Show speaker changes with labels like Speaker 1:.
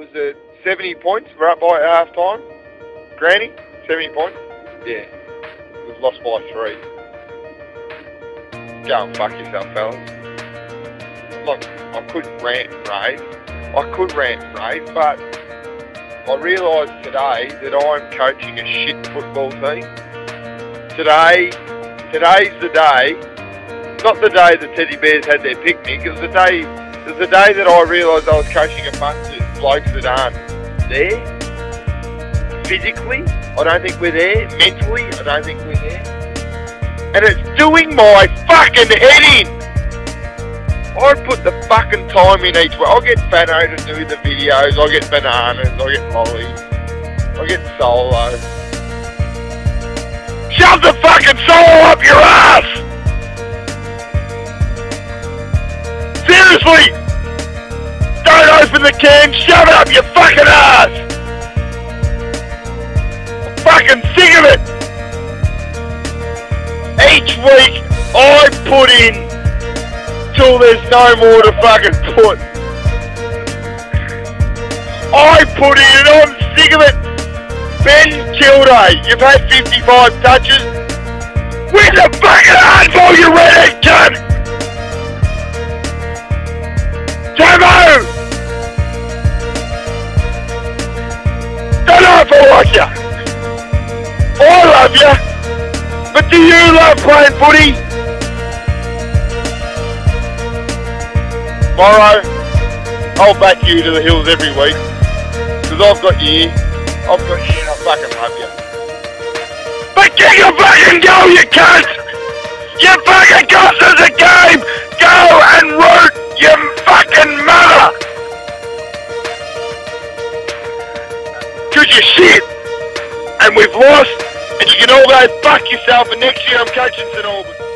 Speaker 1: was it 70 points? We're up by half time. Granny, 70 points. Yeah, we've lost by three. Go and fuck yourself, fellas. Look, I could rant and rave. I could rant and rave, but I realised today that I'm coaching a shit football team. Today, today's the day. Not the day the teddy bears had their picnic. It was the day. It was the day that I realised I was coaching a bunch of blokes that aren't there. Physically, I don't think we're there. Mentally, I don't think we're there. And it's doing my fucking head in. I put the fucking time in each way. I'll get Fano to do the videos, I'll get bananas, I'll get Molly, I'll get Solo. Shove the fucking solo up your ass! Seriously! Open the can, shove it up your fucking ass! I'm fucking sick of it! Each week I put in till there's no more to fucking put. I put in and I'm sick of it. Ben Kilday, eh? you've had 55 touches. You. I love you. But do you love playing footy? tomorrow, I'll back you to the hills every week. Because I've got you I've got you and I fucking love you. But get your fucking go, you cunt! Cause you're shit! And we've lost, and you can all go fuck yourself, and next year I'm coaching St Albans.